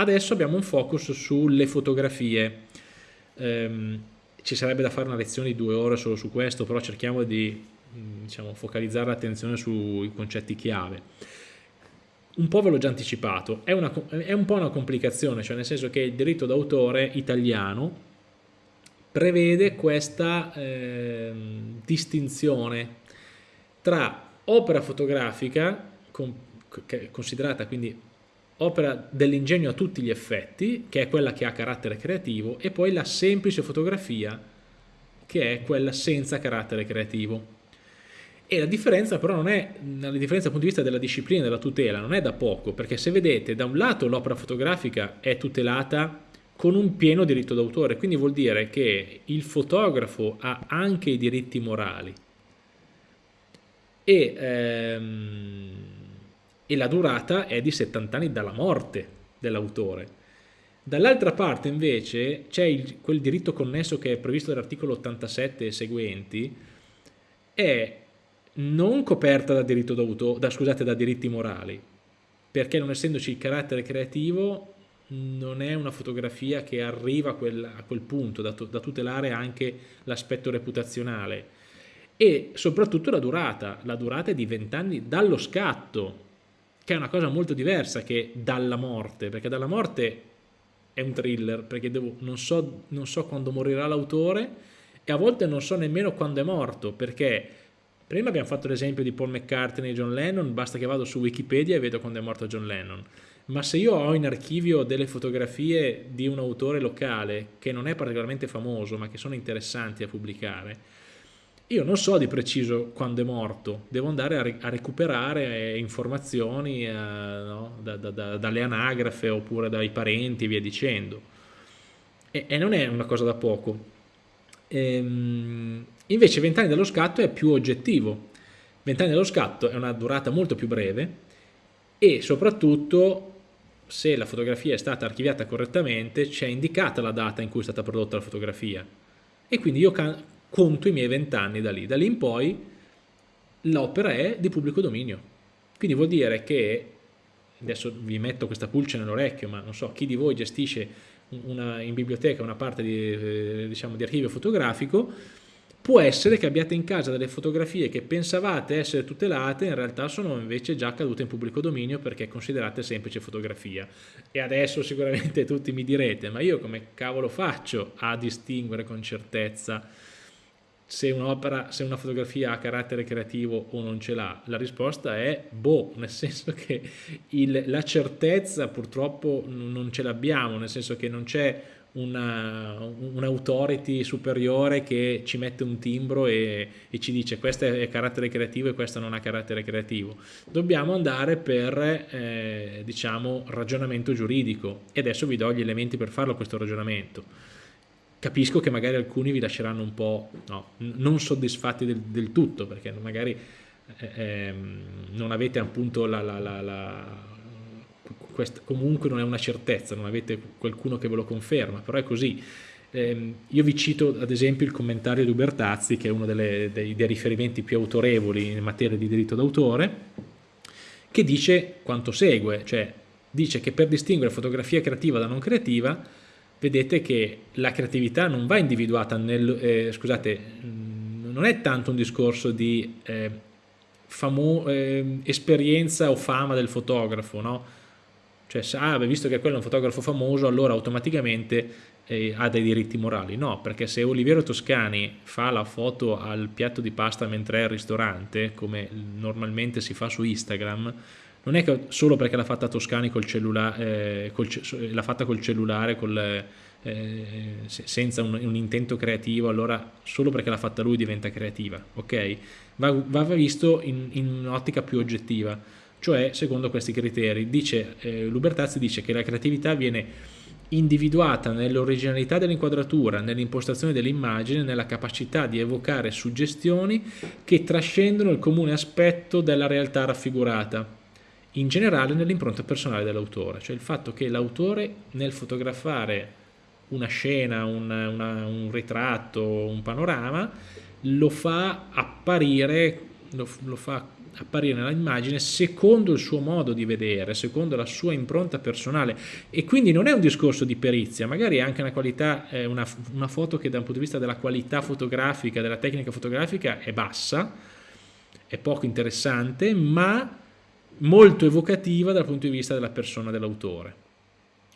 Adesso abbiamo un focus sulle fotografie. Um, ci sarebbe da fare una lezione di due ore solo su questo, però cerchiamo di diciamo, focalizzare l'attenzione sui concetti chiave. Un po' ve l'ho già anticipato, è, una, è un po' una complicazione, cioè nel senso che il diritto d'autore italiano prevede questa eh, distinzione tra opera fotografica, con, considerata quindi opera dell'ingegno a tutti gli effetti, che è quella che ha carattere creativo, e poi la semplice fotografia, che è quella senza carattere creativo. E la differenza però non è, la differenza dal punto di vista della disciplina, della tutela, non è da poco, perché se vedete, da un lato l'opera fotografica è tutelata con un pieno diritto d'autore, quindi vuol dire che il fotografo ha anche i diritti morali e, ehm, e la durata è di 70 anni dalla morte dell'autore. Dall'altra parte invece c'è quel diritto connesso che è previsto dall'articolo 87 e seguenti, è non coperta da, diritto da, scusate, da diritti morali, perché non essendoci il carattere creativo non è una fotografia che arriva a quel, a quel punto da, da tutelare anche l'aspetto reputazionale e soprattutto la durata, la durata è di 20 anni dallo scatto, che è una cosa molto diversa che dalla morte, perché dalla morte è un thriller, perché devo, non, so, non so quando morirà l'autore e a volte non so nemmeno quando è morto, perché prima abbiamo fatto l'esempio di Paul McCartney e John Lennon, basta che vado su Wikipedia e vedo quando è morto John Lennon. Ma se io ho in archivio delle fotografie di un autore locale che non è particolarmente famoso ma che sono interessanti a pubblicare, io non so di preciso quando è morto, devo andare a, a recuperare informazioni eh, no? da, da, da, dalle anagrafe oppure dai parenti e via dicendo. E, e non è una cosa da poco. Ehm, invece 20 anni dello scatto è più oggettivo. 20 anni dello scatto è una durata molto più breve e soprattutto se la fotografia è stata archiviata correttamente c'è indicata la data in cui è stata prodotta la fotografia e quindi io conto i miei vent'anni da lì, da lì in poi l'opera è di pubblico dominio quindi vuol dire che adesso vi metto questa pulce nell'orecchio ma non so chi di voi gestisce una, in biblioteca una parte di, eh, diciamo, di archivio fotografico Può essere che abbiate in casa delle fotografie che pensavate essere tutelate, in realtà sono invece già cadute in pubblico dominio perché considerate semplice fotografia. E adesso sicuramente tutti mi direte, ma io come cavolo faccio a distinguere con certezza se un'opera, se una fotografia ha carattere creativo o non ce l'ha? La risposta è boh, nel senso che il, la certezza purtroppo non ce l'abbiamo, nel senso che non c'è un'autority un superiore che ci mette un timbro e, e, ci dice questo è carattere creativo e questo non ha carattere creativo. Dobbiamo andare per eh, diciamo ragionamento giuridico e adesso vi do gli elementi per farlo questo ragionamento. Capisco che magari alcuni vi lasceranno un po' no, non soddisfatti del, del, tutto perché magari eh, ehm, non avete appunto la, la, la, la questa, comunque non è una certezza, non avete qualcuno che ve lo conferma, però è così. Eh, io vi cito ad esempio il commentario di Ubertazzi, che è uno delle, dei, dei riferimenti più autorevoli in materia di diritto d'autore, che dice quanto segue, cioè dice che per distinguere fotografia creativa da non creativa, vedete che la creatività non va individuata nel, eh, scusate, non è tanto un discorso di eh, eh, esperienza o fama del fotografo, no? Cioè, ah, visto che quello è un fotografo famoso, allora automaticamente eh, ha dei diritti morali. No, perché se Oliviero Toscani fa la foto al piatto di pasta mentre è al ristorante, come normalmente si fa su Instagram, non è che solo perché l'ha fatta Toscani col cellulare, eh, l'ha fatta col cellulare, col, eh, senza un, un, intento creativo, allora solo perché l'ha fatta lui diventa creativa, ok? Va, va visto in, in un'ottica più oggettiva cioè secondo questi criteri. Dice, eh, Lubertazzi dice che la creatività viene individuata nell'originalità dell'inquadratura, nell'impostazione dell'immagine, nella capacità di evocare suggestioni che trascendono il comune aspetto della realtà raffigurata, in generale nell'impronta personale dell'autore, cioè il fatto che l'autore nel fotografare una scena, una, una, un ritratto, un panorama, lo fa apparire, lo, lo fa apparire nell'immagine secondo il suo modo di vedere, secondo la sua impronta personale. E quindi non è un discorso di perizia, magari è anche una qualità, eh, una, una foto che dal punto di vista della qualità fotografica, della tecnica fotografica è bassa, è poco interessante, ma molto evocativa dal punto di vista della persona dell'autore.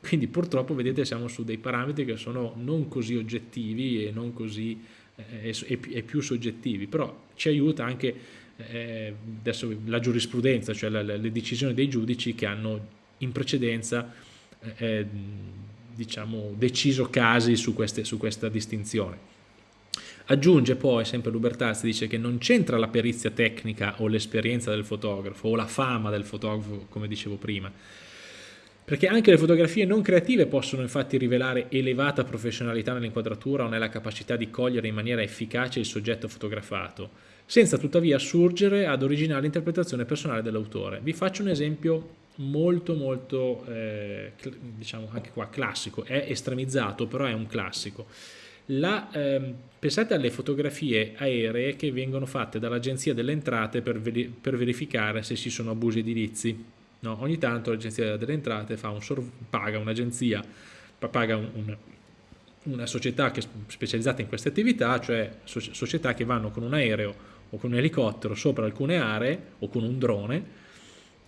Quindi purtroppo vedete siamo su dei parametri che sono non così oggettivi e non così eh, e, più soggettivi, però ci aiuta anche eh, adesso la giurisprudenza, cioè la, le decisioni dei giudici che hanno in precedenza eh, eh, diciamo, deciso casi su, queste, su questa distinzione. Aggiunge poi, sempre Lubertazzi, dice che non c'entra la perizia tecnica o l'esperienza del fotografo o la fama del fotografo, come dicevo prima, perché anche le fotografie non creative possono infatti rivelare elevata professionalità nell'inquadratura o nella capacità di cogliere in maniera efficace il soggetto fotografato, senza tuttavia assurgere ad originale interpretazione personale dell'autore. Vi faccio un esempio molto molto, eh, diciamo anche qua, classico, è estremizzato però è un classico. La, ehm, pensate alle fotografie aeree che vengono fatte dall'Agenzia delle Entrate per, per verificare se ci sono abusi edilizi No? Ogni tanto l'agenzia delle entrate un paga un'agenzia, paga un, un, una società che è specializzata in queste attività, cioè società che vanno con un aereo o con un elicottero sopra alcune aree o con un drone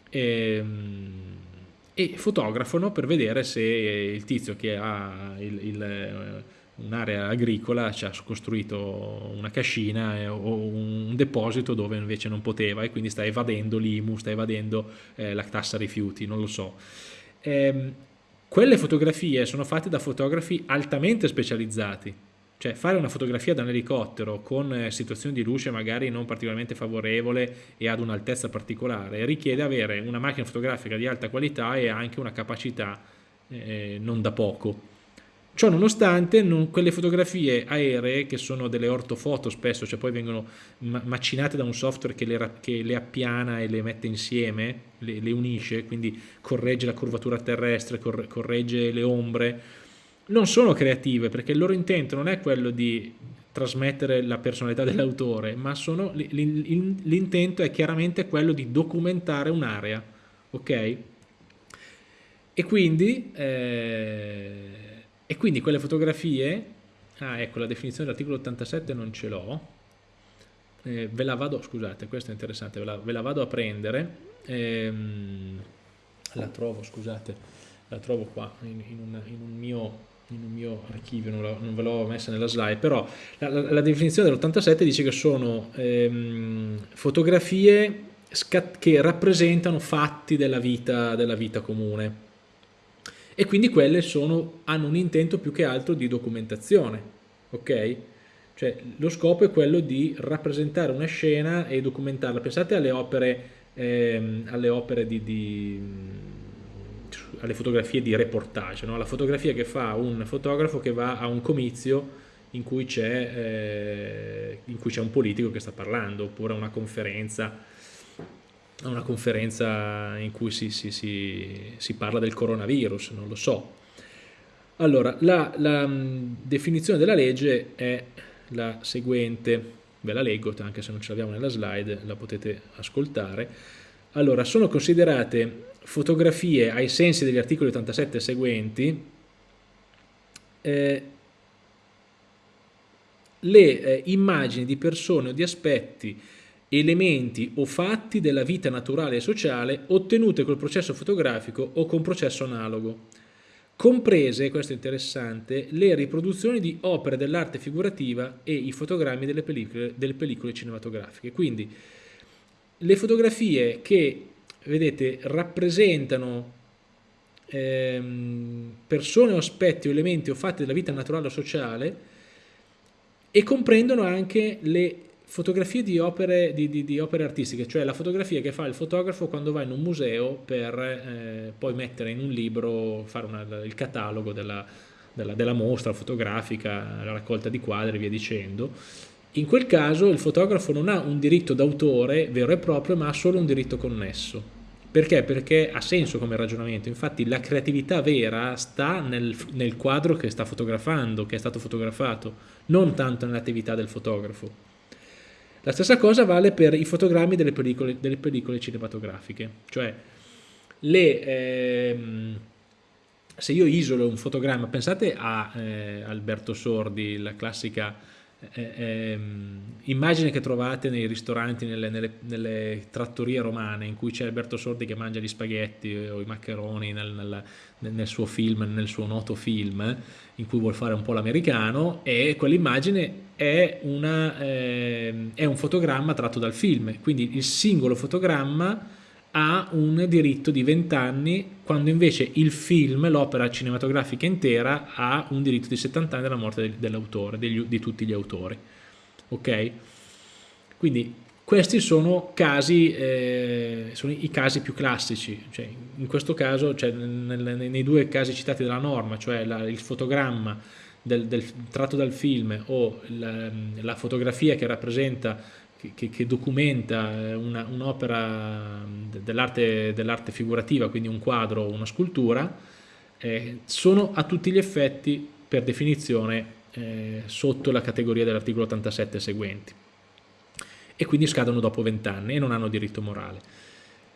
e, ehm, e fotografano per vedere se il tizio che ha il, il un'area agricola ci ha costruito una cascina eh, o un deposito dove invece non poteva e quindi sta evadendo l'IMU, sta evadendo eh, la tassa rifiuti, non lo so. Eh, quelle fotografie sono fatte da fotografi altamente specializzati, cioè fare una fotografia da un elicottero con eh, situazioni di luce magari non particolarmente favorevole e ad un'altezza particolare richiede avere una macchina fotografica di alta qualità e anche una capacità non da poco Ciò nonostante, non, quelle fotografie aeree, che sono delle ortofoto spesso, cioè poi vengono macinate da un software che le, che le appiana e le mette insieme, le, le, unisce, quindi corregge la curvatura terrestre, corregge le ombre, non sono creative perché il loro intento non è quello di trasmettere la personalità dell'autore, ma l'intento è chiaramente quello di documentare un'area, ok? E quindi... Eh, e quindi quelle fotografie, ah ecco la definizione dell'articolo 87 non ce l'ho, eh, ve la vado, scusate questo è interessante, ve la, ve la vado a prendere, ehm, la trovo scusate, la trovo qua in, in, un, in un, mio in un mio archivio, non, la, non ve l'ho messa nella slide, però la, la, la definizione dell'87 dice che sono ehm, fotografie che rappresentano fatti della vita, della vita comune e quindi quelle sono, hanno un intento più che altro di documentazione, ok? Cioè lo scopo è quello di rappresentare una scena e documentarla. Pensate alle opere, ehm, alle opere di, di alle fotografie di reportage, no? la fotografia che fa un fotografo che va a un comizio in cui c'è eh, un politico che sta parlando, oppure a una conferenza a una conferenza in cui si, si, si, si, parla del coronavirus, non lo so. Allora, la, la mm, definizione della legge è la seguente, ve la leggo anche se non ce l'abbiamo nella slide, la potete ascoltare. Allora, sono considerate fotografie ai sensi degli articoli 87 seguenti eh, le eh, immagini di persone o di aspetti elementi o fatti della vita naturale e sociale ottenute col processo fotografico o con processo analogo, comprese, questo è interessante, le riproduzioni di opere dell'arte figurativa e i fotogrammi delle pellicole, delle pellicole cinematografiche. Quindi le fotografie che, vedete, rappresentano ehm, persone o aspetti o elementi o fatti della vita naturale o sociale e comprendono anche le fotografie di opere, di, di, di opere, artistiche, cioè la fotografia che fa il fotografo quando va in un museo per eh, poi mettere in un libro, fare una, il catalogo della, della, della, mostra fotografica, la raccolta di quadri e via dicendo. In quel caso il fotografo non ha un diritto d'autore vero e proprio, ma ha solo un diritto connesso. Perché? Perché ha senso come ragionamento, infatti la creatività vera sta nel, nel quadro che sta fotografando, che è stato fotografato, non tanto nell'attività del fotografo. La stessa cosa vale per i fotogrammi delle pellicole, delle pellicole cinematografiche, cioè le, ehm, se io isolo un fotogramma, pensate a eh, Alberto Sordi, la classica eh, ehm, immagine che trovate nei ristoranti, nelle, nelle, nelle, trattorie romane in cui c'è Alberto Sordi che mangia gli spaghetti o i maccheroni nel, nel, nel, suo film, nel suo noto film in cui vuol fare un po' l'americano e quell'immagine è, eh, è un fotogramma tratto dal film, quindi il singolo fotogramma ha un diritto di 20 anni, quando invece il film, l'opera cinematografica intera, ha un diritto di 70 anni dalla morte dell'autore, di tutti gli autori. Ok? Quindi questi sono, casi, eh, sono i casi più classici, cioè, in questo caso, cioè, nel, nei due casi citati dalla norma, cioè la, il fotogramma del, del, tratto dal film o la, la fotografia che rappresenta che, che, documenta eh, un'opera un dell'arte dell figurativa, quindi un quadro o una scultura, eh, sono a tutti gli effetti per definizione eh, sotto la categoria dell'articolo 87 seguenti e quindi scadono dopo 20 anni e non hanno diritto morale.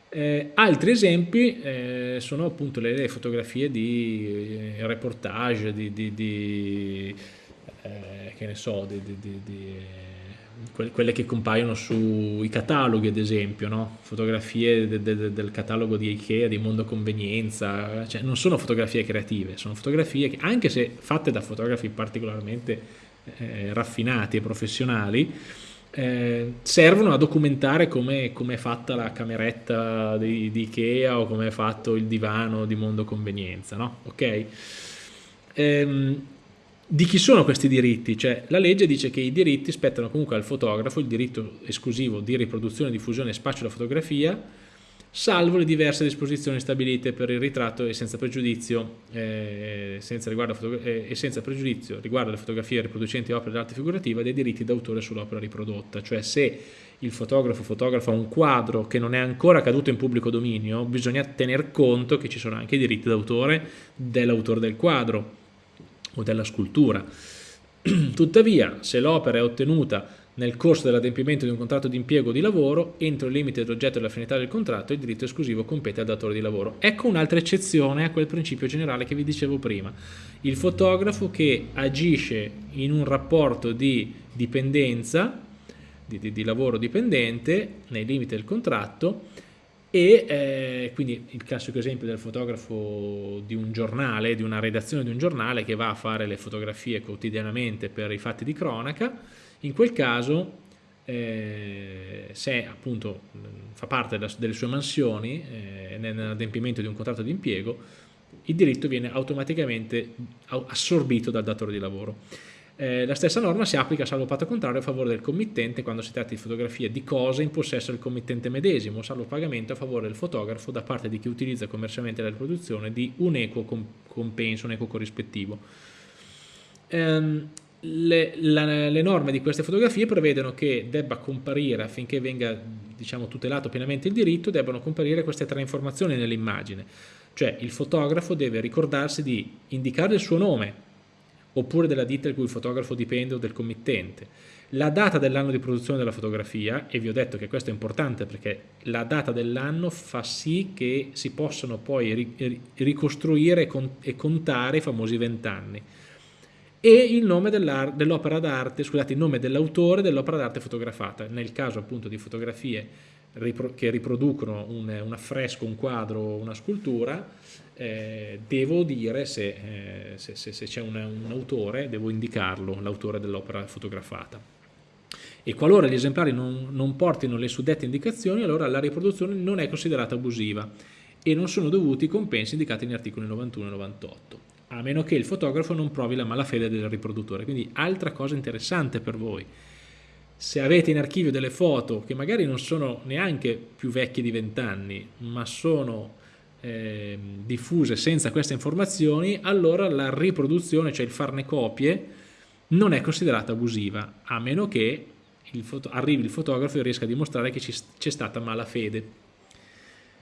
Eh, altri esempi eh, sono appunto le, le fotografie di eh, reportage, di, di, di che ne so, di, quelle che compaiono sui cataloghi ad esempio, no? fotografie de, de, del catalogo di Ikea, di Mondo Convenienza, cioè non sono fotografie creative, sono fotografie che anche se fatte da fotografi particolarmente eh, raffinati e professionali, eh, servono a documentare come è fatta la cameretta di, di, Ikea o come è fatto il divano di Mondo Convenienza, no? ok? Ehm, di chi sono questi diritti? Cioè, la legge dice che i diritti spettano comunque al fotografo, il diritto esclusivo di riproduzione, diffusione e spaccio della fotografia, salvo le diverse disposizioni stabilite per il ritratto e senza pregiudizio, eh, senza eh, e senza pregiudizio riguardo alle fotografie riproducenti opere d'arte figurativa dei diritti d'autore sull'opera riprodotta. Cioè se il fotografo fotografa un quadro che non è ancora caduto in pubblico dominio, bisogna tener conto che ci sono anche i diritti d'autore dell'autore del quadro o della scultura. Tuttavia, se l'opera è ottenuta nel corso dell'adempimento di un contratto di impiego o di lavoro, entro il limite dell'oggetto della finalità del contratto, il diritto esclusivo compete al datore di lavoro. Ecco un'altra eccezione a quel principio generale che vi dicevo prima. Il fotografo che agisce in un rapporto di dipendenza, di, di, di lavoro dipendente, nei limiti del contratto, e eh, quindi il classico esempio del fotografo di un giornale, di una redazione di un giornale che va a fare le fotografie quotidianamente per i fatti di cronaca, in quel caso eh, se appunto fa parte delle sue mansioni eh, nell'adempimento di un contratto di impiego, il diritto viene automaticamente assorbito dal datore di lavoro. Eh, la stessa norma si applica salvo patto contrario a favore del committente quando si tratta di fotografie di cose in possesso del committente medesimo, salvo pagamento a favore del fotografo da parte di chi utilizza commercialmente la riproduzione di un equo compenso, un equo corrispettivo. Ehm, le, la, le, norme di queste fotografie prevedono che debba comparire, affinché venga diciamo, tutelato pienamente il diritto, debbano comparire queste tre informazioni nell'immagine. Cioè il fotografo deve ricordarsi di indicare il suo nome, oppure della ditta il cui fotografo dipende o del committente. La data dell'anno di produzione della fotografia, e vi ho detto che questo è importante perché la data dell'anno fa sì che si possano poi ricostruire e contare i famosi vent'anni e il nome dell'opera d'arte, scusate, il nome dell'autore dell'opera d'arte fotografata. Nel caso appunto di fotografie che riproducono un, un affresco, un quadro, una scultura, eh, devo dire se, eh, se, se, se c'è un, un, autore, devo indicarlo, l'autore dell'opera fotografata. E qualora gli esemplari non, non portino le suddette indicazioni, allora la riproduzione non è considerata abusiva e non sono dovuti i compensi indicati negli articoli 91 e 98, a meno che il fotografo non provi la malafede del riproduttore. Quindi altra cosa interessante per voi, se avete in archivio delle foto che magari non sono neanche più vecchie di 20 anni, ma sono eh, diffuse senza queste informazioni, allora la riproduzione, cioè il farne copie, non è considerata abusiva, a meno che il arrivi il fotografo e riesca a dimostrare che c'è stata malafede.